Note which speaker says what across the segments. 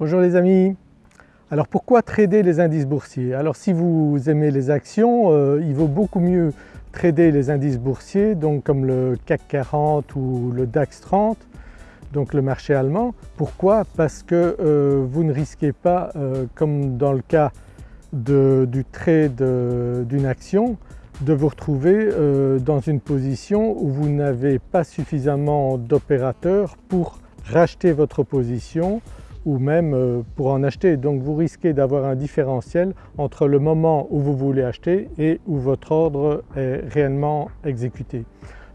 Speaker 1: Bonjour les amis. Alors pourquoi trader les indices boursiers? Alors si vous aimez les actions, euh, il vaut beaucoup mieux trader les indices boursiers donc comme le CAC 40 ou le DAX 30 donc le marché allemand. Pourquoi? Parce que euh, vous ne risquez pas euh, comme dans le cas du trade d'une action de vous retrouver dans une position où vous n'avez pas suffisamment d'opérateurs pour racheter votre position ou même euh, pour en acheter. Donc vous risquez d'avoir un différentiel entre le moment où vous voulez acheter et où votre ordre est réellement exécuté.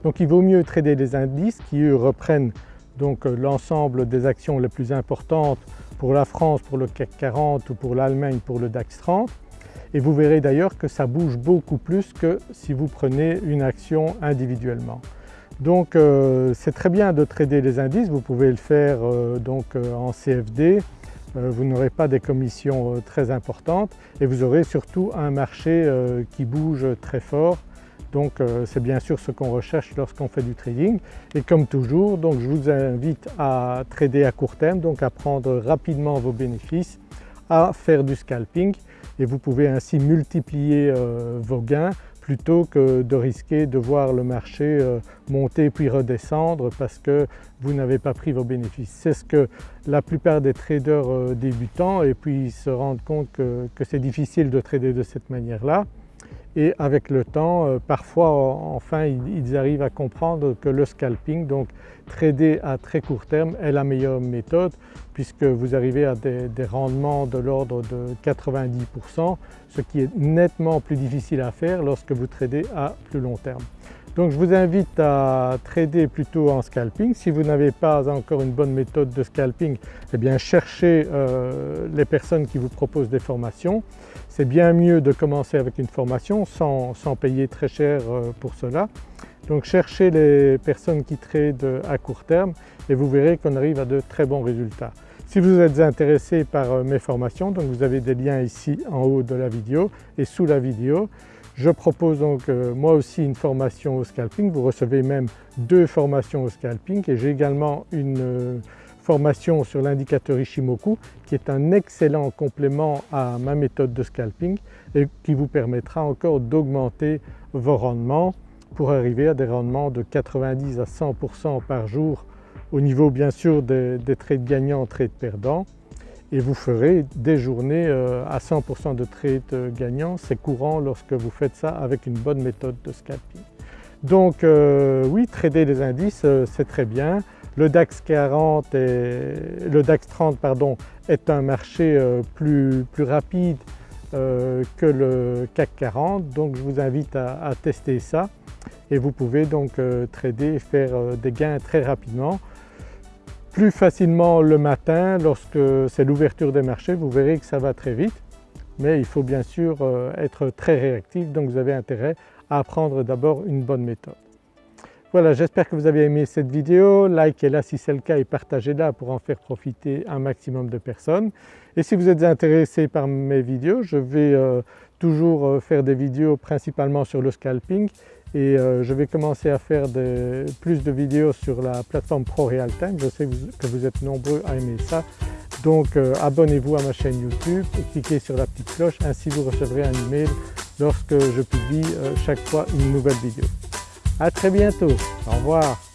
Speaker 1: Donc il vaut mieux trader des indices qui eux reprennent donc euh, l'ensemble des actions les plus importantes pour la France, pour le CAC 40 ou pour l'Allemagne pour le DAX 30 et vous verrez d'ailleurs que ça bouge beaucoup plus que si vous prenez une action individuellement. Donc euh, c'est très bien de trader les indices, vous pouvez le faire euh, donc euh, en CFD, vous n'aurez pas des commissions très importantes. Et vous aurez surtout un marché qui bouge très fort. Donc c'est bien sûr ce qu'on recherche lorsqu'on fait du trading. Et comme toujours donc je vous invite à trader à court terme, donc à prendre rapidement vos bénéfices, à faire du scalping. Et vous pouvez ainsi multiplier vos gains plutôt que de risquer de voir le marché euh, monter puis redescendre parce que vous n'avez pas pris vos bénéfices. C'est ce que la plupart des traders euh, débutants et puis se rendent compte que, c'est difficile de trader de cette manière-là et avec le temps euh, parfois enfin ils arrivent à comprendre que le scalping, donc trader à très court terme est la meilleure méthode puisque vous arrivez à des, rendements de l'ordre de 90% ce qui est nettement plus difficile à faire lorsque vous tradez à plus long terme. Donc je vous invite à trader plutôt en scalping. Si vous n'avez pas encore une bonne méthode de scalping, eh bien cherchez euh, les personnes qui vous proposent des formations. C'est bien mieux de commencer avec une formation sans, payer très cher euh, pour cela. Donc cherchez les personnes qui tradent à court terme et vous verrez qu'on arrive à de très bons résultats. Si vous êtes intéressé par euh, mes formations, donc vous avez des liens ici en haut de la vidéo et sous la vidéo. Je propose donc euh, moi aussi une formation au scalping, vous recevez même deux formations au scalping et j'ai également une euh, formation sur l'indicateur Ishimoku qui est un excellent complément à ma méthode de scalping et qui vous permettra encore d'augmenter vos rendements pour arriver à des rendements de 90 à 100% par jour au niveau bien sûr des, des trades gagnants, trades perdants et vous ferez des journées euh, à 100% de trade euh, gagnants. C'est courant lorsque vous faites ça avec une bonne méthode de scalping. Donc euh, oui, trader les indices c'est très bien. Le DAX 40 et le DAX 30 pardon, est un marché plus, rapide que le CAC 40 donc je vous invite à tester ça et vous pouvez donc trader et faire des gains très rapidement plus facilement le matin lorsque c'est l'ouverture des marchés, vous verrez que ça va très vite mais il faut bien sûr euh, être très réactif donc vous avez intérêt à apprendre d'abord une bonne méthode. Voilà j'espère que vous avez aimé cette vidéo, likez-la si c'est le cas et partagez-la pour en faire profiter un maximum de personnes. Et si vous êtes intéressé par mes vidéos, je vais euh, toujours euh, faire des vidéos principalement sur le scalping et euh, je vais commencer à faire plus de vidéos sur la plateforme Pro Time. Je sais que vous êtes nombreux à aimer ça. Donc euh, abonnez-vous à ma chaîne YouTube et cliquez sur la petite cloche, ainsi vous recevrez un email lorsque je publie chaque fois une nouvelle vidéo. À très bientôt, au revoir.